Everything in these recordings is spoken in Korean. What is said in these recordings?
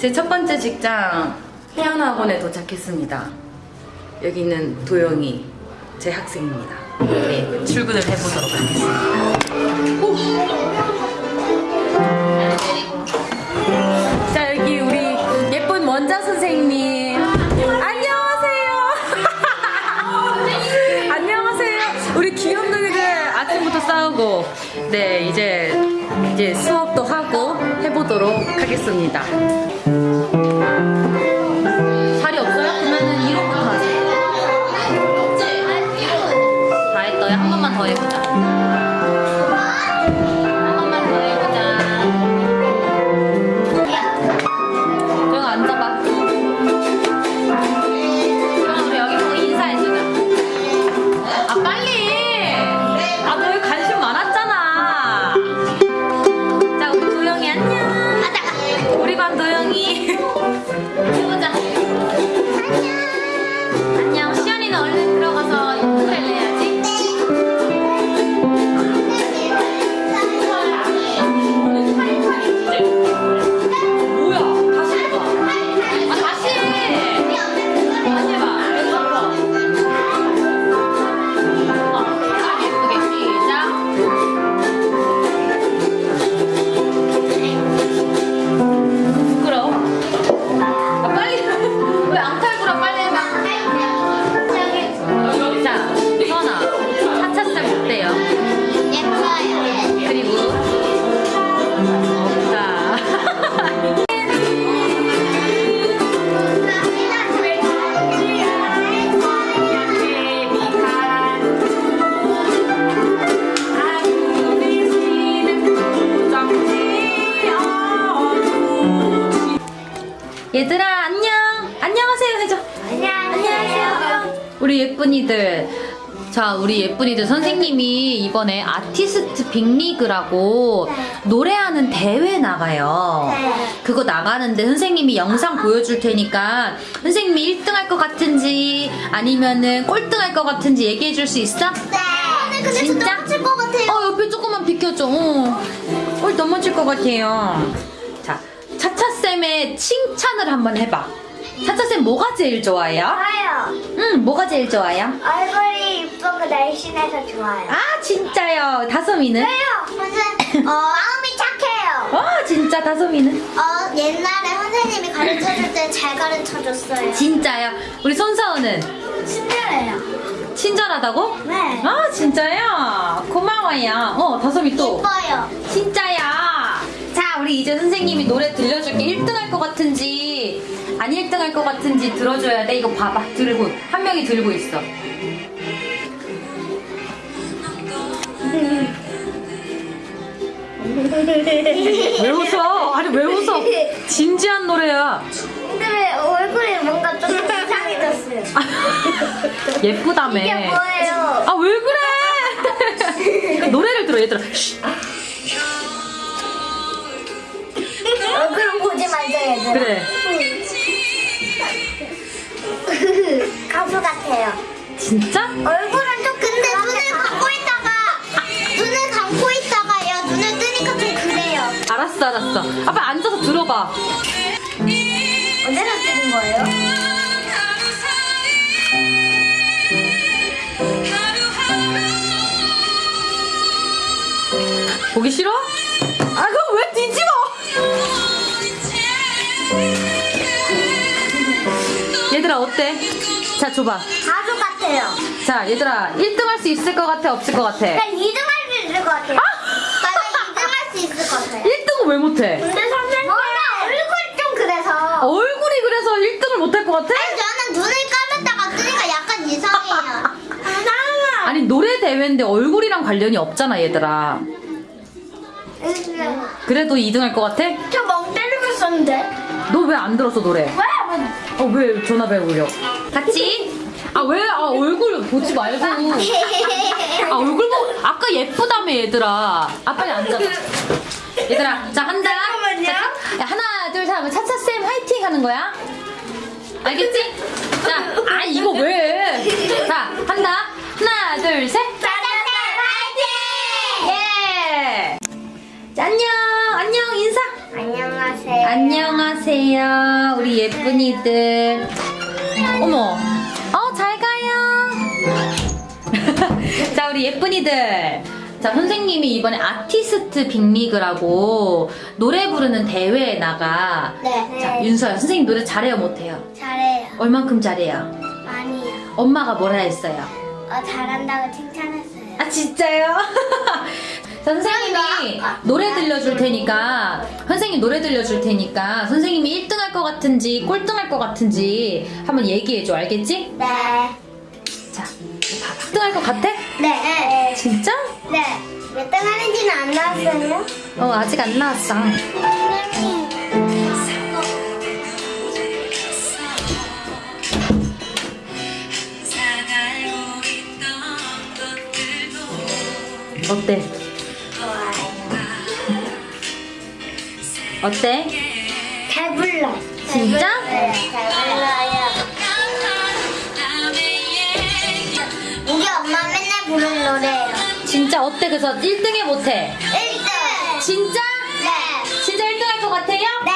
제 첫 번째 직장 피아노 학원에 도착했습니다. 여기는 도영이 제 학생입니다. 네, 출근을 해보도록 하겠습니다. 오. 자 여기 우리 예쁜 원자 선생님 안녕하세요. 안녕하세요. 우리 귀염둥이들 아침부터 싸우고 네 이제 이제 수업도 하고 해보도록 하겠습니다. 우리 예쁜이들 선생님이 이번에 아티스트 빅리그라고 노래하는 대회 나가요 그거 나가는데 선생님이 영상 보여줄 테니까 선생님이 1등 할 것 같은지 아니면은 꼴등 할 것 같은지 얘기해 줄 수 있어? 근데 진짜? 맞을 것 같아요. 어 옆에 조금만 비켜줘 어. 꼴 넘어질 것 같아요 자 차차쌤의 칭찬을 한번 해봐 차차쌤 뭐가 제일 좋아요? 좋아요. 응 뭐가 제일 좋아요? 얼굴이 이쁘고 날씬해서 좋아요. 아 진짜요 다솜이는? 왜요? 선생, 어, 마음이 착해요. 어 진짜 다솜이는? 어, 옛날에 선생님이 가르쳐줄 때 잘 가르쳐줬어요. 진짜요 우리 손서은은? 친절해요. 친절하다고? 네. 아 진짜요? 고마워요 어 다솜이 또 이뻐요. 진짜야. 자, 우리 이제 선생님이 노래 들려줄게. 1등 할 것 같은지, 안 1등 할 것 같은지 들어줘야 돼. 이거 봐봐. 들고. 한 명이 들고 있어. 왜 웃어? 아니, 왜 웃어? 진지한 노래야. 근데 왜 얼굴이 뭔가 좀 이상해졌어요? 예쁘다며. 이게 뭐예요? 아, 왜 그래? 노래를 들어, 얘들아. 얘들아. 그래. 가수 같아요. 진짜? 얼굴은 좀 근데 눈을 감고 있다가 눈을 감고 있다가요 눈을 뜨니까 좀 그래요. 알았어, 알았어. 아빠 앉아서 들어봐. 언제나 뜨는 거예요? 보기 싫어? 얘들아 어때? 자 줘봐 가수 같아요. 자 얘들아 1등 할 수 있을 것 같아 없을 것 같아? 난 2등 할 수 있을 것 같아요. 나는 2등 할 수 있을 것 같아요. 1등은 왜 못해? 근데 선생님 몰라 얼굴이 좀 그래서. 얼굴이 그래서 1등을 못할 것 같아? 저는 눈을 감았다가 뜨니까 약간 이상해요. 아니 노래 대회인데 얼굴이랑 관련이 없잖아 얘들아 그래도 2등 할 것 같아? 저 멍 때리고 있었는데. 너 왜 안 들었어 노래? 왜? 어 왜 전화벨 울려? 같이? 아 왜? 아 얼굴 보지 말고 아 얼굴 보고 아까 예쁘다며 얘들아 아 빨리 앉아 얘들아 자 한다 잠깐만요. 자, 야, 하나 둘 셋 하면 차차쌤 화이팅 하는 거야 알겠지? 자 아 이거 왜 자 한다 하나 둘 셋 짜잔 화이팅! 예. 자, 안녕 안녕 인사 안녕하세요. 안녕하세요, 우리 예쁜이들. 어머, 어, 잘 가요. 자, 우리 예쁜이들. 자, 선생님이 이번에 아티스트 빅리그라고 노래 부르는 대회에 나가. 네. 자, 윤서야, 선생님 노래 잘해요, 못해요? 잘해요. 얼만큼 잘해요? 많이요. 엄마가 뭐라 했어요? 어, 잘한다고 칭찬했어요. 아 진짜요? 자, 선생님이 노래 들려줄 테니까 선생님 노래 들려줄 테니까 선생님이 1등 할 것 같은지 꼴등 할 것 같은지 한번 얘기해줘 알겠지? 네. 자 봐봐 1등 할 것 같아? 네. 진짜? 네. 몇 등 하는지는 안 나왔어요? 어 아직 안 나왔어 어때? 어때? 잘 불러. 진짜? 네, 잘 불러요. 우리 엄마 맨날 부르는 노래예요. 진짜 어때? 그래서 1등에 못해 1등! 진짜? 네. 진짜 1등 할 것 같아요? 네.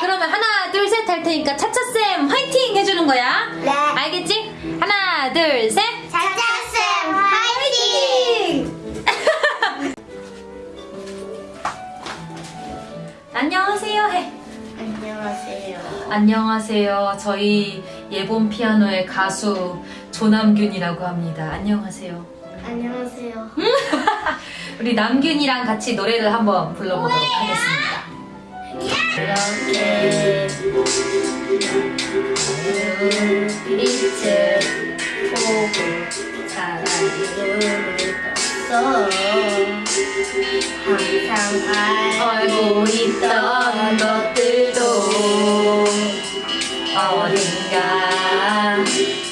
그러면 하나 둘 셋 할 테니까 차차쌤 화이팅 해주는 거야 네. 알겠지? 하나 둘 셋 안녕하세요. 해. 안녕하세요. 안녕하세요. 저희 예본 피아노의 가수 조남균이라고 합니다. 안녕하세요. 안녕하세요. 우리 남균이랑 같이 노래를 한번 불러보도록 하겠습니다. 이렇게 빛을 보고 사랑을 떴어 항상 알고 있던 것들도 어딘가 새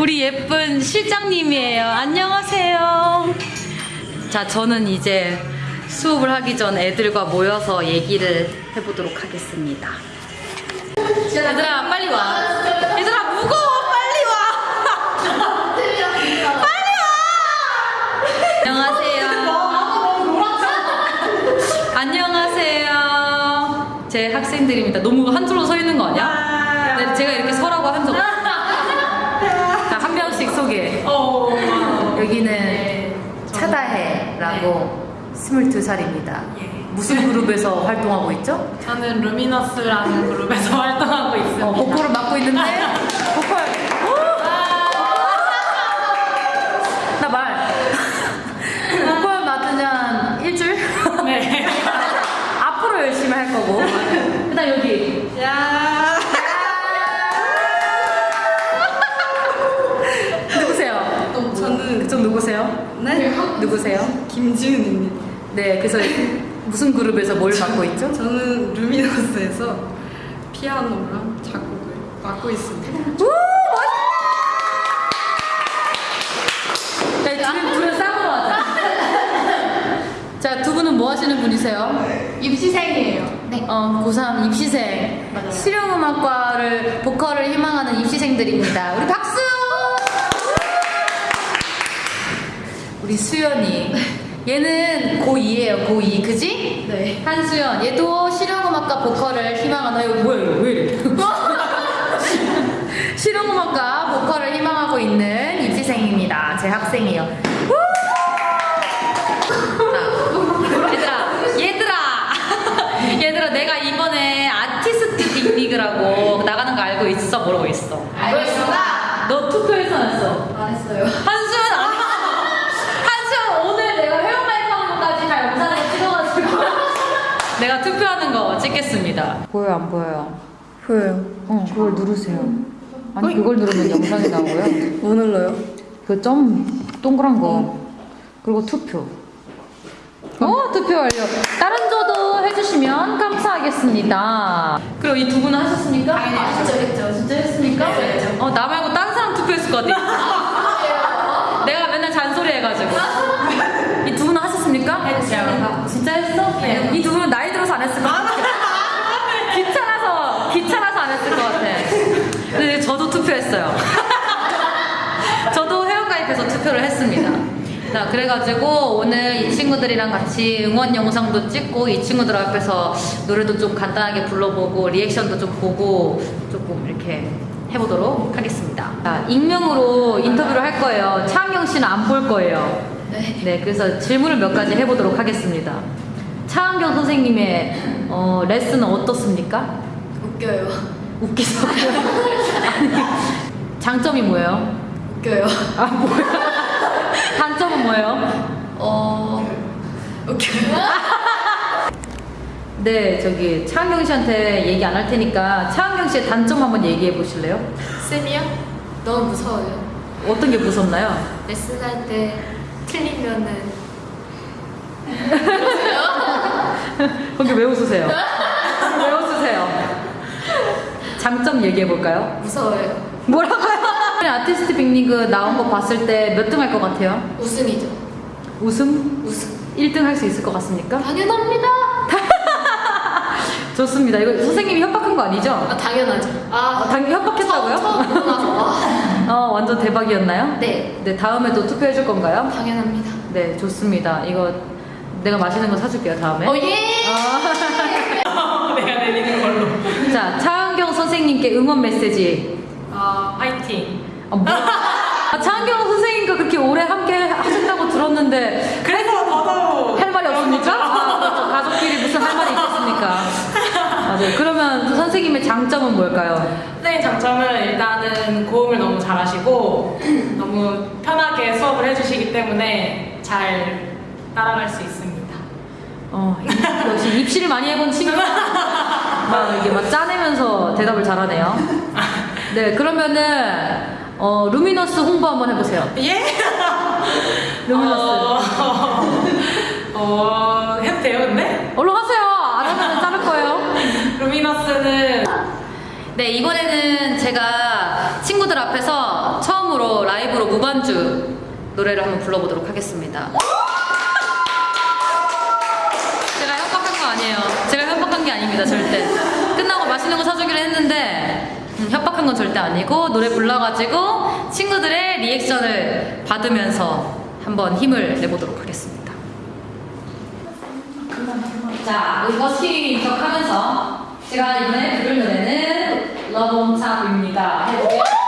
우리 예쁜 실장님이에요. 안녕하세요. 자 저는 이제 수업을 하기 전 애들과 모여서 얘기를 해보도록 하겠습니다. 얘들아 빨리 와. 얘들아 무거워. 빨리 와. 빨리 와. 안녕하세요. 안녕하세요. 제 학생들입니다. 너무 한 줄로 서 있는 거 아니야? 네, 제가 이렇게 서라고 한 적 없어요 자, 한 명씩 소개 여기는 차다해라고 22살입니다 무슨 그룹에서 활동하고 있죠? 저는 루미너스라는 그룹에서 활동하고 있습니다. 어, 보컬을 맡고 있는데 보컬 나말 보컬 맡으면 일주일 네. 앞으로 열심히 할 거고 그다음 여기 야. 누구세요? 저는 그쪽 누구세요? 네 누구세요? 김지은입니다. 네 그래서 무슨 그룹에서 뭘 맡고 있죠? 저는 루미너스에서 피아노랑 작곡을 맡고 있습니다. 우! 멋있다! 네, 자, 두 분은 뭐 하시는 분이세요? 입시생이에요. 네. 어, 고3 입시생. 맞아요. 실용음악과를, 보컬을 희망하는 입시생들입니다. 우리 박수! 우리 수연이. 얘는 고2예요, 고2. 그지? 네. 한수연. 얘도 실용음악과 보컬을 희망하는, 이거 뭐야, 이거 왜 이래? 실용음악과 보컬을 희망하고 있는 입시생입니다. 제 학생이에요. 우! 자, 얘들아, 얘들아, 얘들아, 내가 이번에 아티스트 빅리그라고 나가는 거 알고 있어? 모르고 있어? 알고 있습니다. 너 투표해서 안 했어? 안 했어요. 한수연 안 했어. 한수연 오늘 내가 회원 가입하는 것까지 다 영상을 찍어가지고 내가 투표하는 거 찍겠습니다. 보여 안 보여요? 보여요. 어, 그걸 누르세요. 아니 그걸 누르면 영상이 나오고요. 뭐 눌러요? 그 점 동그란 거 그리고 투표. 어 투표 완료. 다른 저도 해주시면 감사하겠습니다. 그리고 이두 분은 하셨습니까? 당연히 진짜 했죠. 진짜 했습니까? 네, 했죠. 어, 나 말고 딴 사람 투표했을 것 같아. 내가 맨날 잔소리 해가지고. 이 두 분은 하셨습니까? 했어요. 진짜 했어? 네. 이 두 분은 나이 들어서 안 했을 것 같아. 귀찮아서, 귀찮아서 안 했을 것 같아. 근데 저도 투표했어요. 저도 회원가입해서 투표를 했습니다. 자, 그래가지고 오늘 이 친구들이랑 같이 응원 영상도 찍고 이 친구들 앞에서 노래도 좀 간단하게 불러보고 리액션도 좀 보고 조금 이렇게 해보도록 하겠습니다. 자, 익명으로 인터뷰를 할 거예요. 차은경 씨는 안 볼 거예요. 네. 네, 그래서 질문을 몇 가지 해보도록 하겠습니다. 차은경 선생님의 어, 레슨은 어떻습니까? 웃겨요. 웃기죠? 아니, 장점이 뭐예요? 웃겨요. 아, 뭐야? 단점은 뭐예요? 어. 웃겨요. 네, 저기 차은경 씨한테 얘기 안 할 테니까 차은경 씨의 단점 한번 얘기해 보실래요? 쌤이요? 너무 무서워요. 어떤 게 무섭나요? 레슨할 때 틀리면은 거기 왜 웃으세요? 왜 웃으세요? 장점 얘기해 볼까요? 무서워요. 뭐라고요? 아티스트 빅리그 나온 거 봤을 때 몇 등 할 것 같아요? 우승이죠. 우승? 우승. 1등 할 수 있을 것 같습니까? 당연합니다. 좋습니다. 이거 선생님이 협박한 거 아니죠? 아 당연하죠. 아당 협박했다고요? 처음 보고 나서 와. 어, 완전 대박이었나요? 네. 네, 다음에도 투표해 줄 건가요? 당연합니다. 네, 좋습니다. 이거 내가 맛있는 거 사줄게요, 다음에. 어 예. 내가 내리는 걸로. 자, 차은경 선생님께 응원 메시지. 아, 파이팅. 아, 뭐야? 아, 차은경 선생님과 그렇게 오래 함께 하셨다고 들었는데 그래서 더더욱 할 말이 없습니까? 아. 가족끼리 무슨 할 말이 있겠습니까? 맞아요. 그러면 그 선생님의 장점은 뭘까요? 선생님 장점은 일단은 고음을 너무 잘하시고 너무 편하게 수업을 해주시기 때문에 잘 따라갈 수 있습니다. 어, 역시 입시를 많이 해본 친구. 막 이게 막 짜내면서 대답을 잘하네요. 네, 그러면은 어, 루미너스 홍보 한번 해보세요. 예? 루미너스. 어, 어, 해도 돼요, 근데? 얼른 하세요. 안 하면 자를 거예요. 루미너스는 네, 이번에는 제가 친구들 앞에서 처음으로 라이브로 무반주 노래를 한번 불러보도록 하겠습니다. 제가 협박한 거 아니에요. 제가 협박한 게 아닙니다, 절대. 끝나고 맛있는 거 사주기로 했는데, 음, 협박한 건 절대 아니고, 노래 불러가지고, 친구들의 리액션을 받으면서 한번 힘을 내보도록 하겠습니다. 자, 버스킹 인척하면서, 제가 이번에 부를 노래는 Top입니다.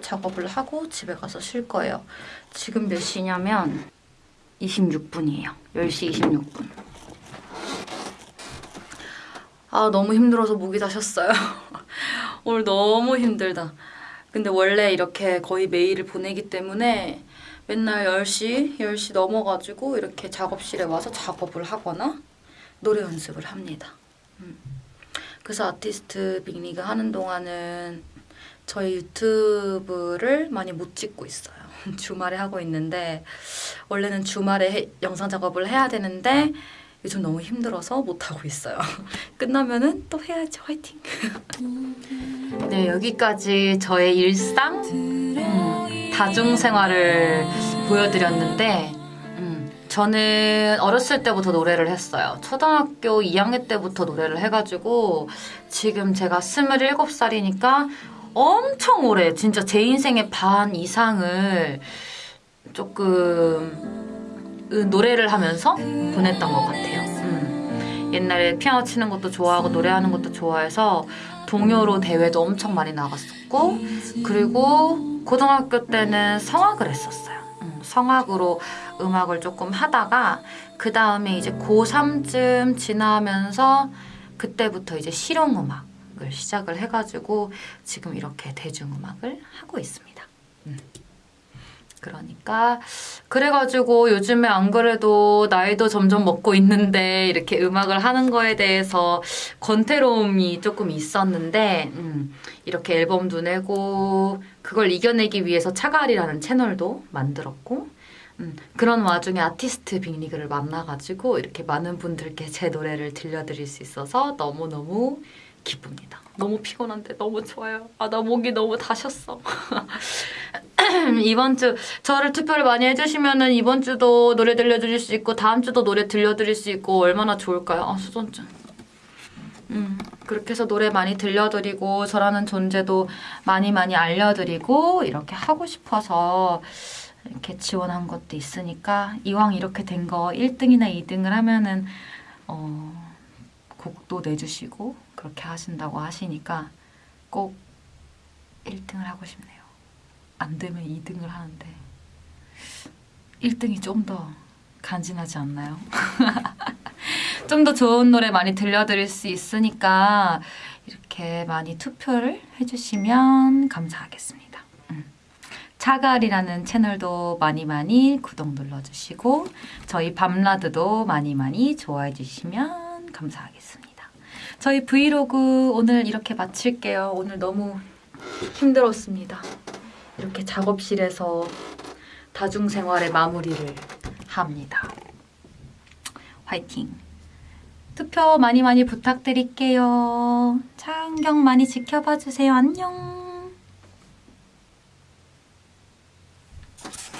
작업을 하고 집에 가서 쉴 거예요. 지금 몇 시냐면 26분이에요. 10시 26분. 아 너무 힘들어서 목이 다셨어요. 오늘 너무 힘들다. 근데 원래 이렇게 거의 매일을 보내기 때문에 맨날 10시, 10시 넘어가지고 이렇게 작업실에 와서 작업을 하거나 노래 연습을 합니다. 음. 그래서 아티스트 빅리그 하는 동안은 저희 유튜브를 많이 못 찍고 있어요. 주말에 하고 있는데 원래는 주말에 해- 영상 작업을 해야 되는데 요즘 너무 힘들어서 못 하고 있어요. 끝나면은 또 해야죠. 화이팅. 네 여기까지 저의 일상 음, 다중 생활을 보여드렸는데 음, 저는 어렸을 때부터 노래를 했어요. 초등학교 2학년 때부터 노래를 해가지고 지금 제가 27살이니까 엄청 오래 진짜 제 인생의 반 이상을 조금 으, 노래를 하면서 보냈던 것 같아요. 음. 옛날에 피아노 치는 것도 좋아하고 노래하는 것도 좋아해서 동요로 대회도 엄청 많이 나갔었고 그리고 고등학교 때는 성악을 했었어요. 음, 성악으로 음악을 조금 하다가 그 다음에 이제 고3쯤 지나면서 그때부터 이제 실용음악 을 시작을 해가지고 지금 이렇게 대중음악을 하고 있습니다. 음. 그러니까 그래가지고 요즘에 안 그래도 나이도 점점 먹고 있는데 이렇게 음악을 하는 거에 대해서 권태로움이 조금 있었는데 음, 이렇게 앨범도 내고 그걸 이겨내기 위해서 차갈이라는 채널도 만들었고 음, 그런 와중에 아티스트 빅리그를 만나가지고 이렇게 많은 분들께 제 노래를 들려드릴 수 있어서 너무너무 기쁩니다. 너무 피곤한데 너무 좋아요. 아, 나 목이 너무 다셨어. 이번 주 저를 투표를 많이 해주시면은 이번 주도 노래 들려드릴 수 있고 다음 주도 노래 들려드릴 수 있고 얼마나 좋을까요? 아 수전증. 음 그렇게 해서 노래 많이 들려드리고 저라는 존재도 많이 많이 알려드리고 이렇게 하고 싶어서 이렇게 지원한 것도 있으니까 이왕 이렇게 된 거 1등이나 2등을 하면은 어 곡도 내주시고 그렇게 하신다고 하시니까 꼭 1등을 하고 싶네요. 안 되면 2등을 하는데 1등이 좀 더 간지나지 않나요? 좀 더 좋은 노래 많이 들려드릴 수 있으니까 이렇게 많이 투표를 해주시면 감사하겠습니다. 음. 차갈이라는 채널도 많이 많이 구독 눌러주시고 저희 밤라드도 많이 많이 좋아해 주시면 감사하겠습니다. 저희 브이로그 오늘 이렇게 마칠게요. 오늘 너무 힘들었습니다. 이렇게 작업실에서 다중생활의 마무리를 합니다. 화이팅! 투표 많이 많이 부탁드릴게요. 차은경 많이 지켜봐 주세요. 안녕!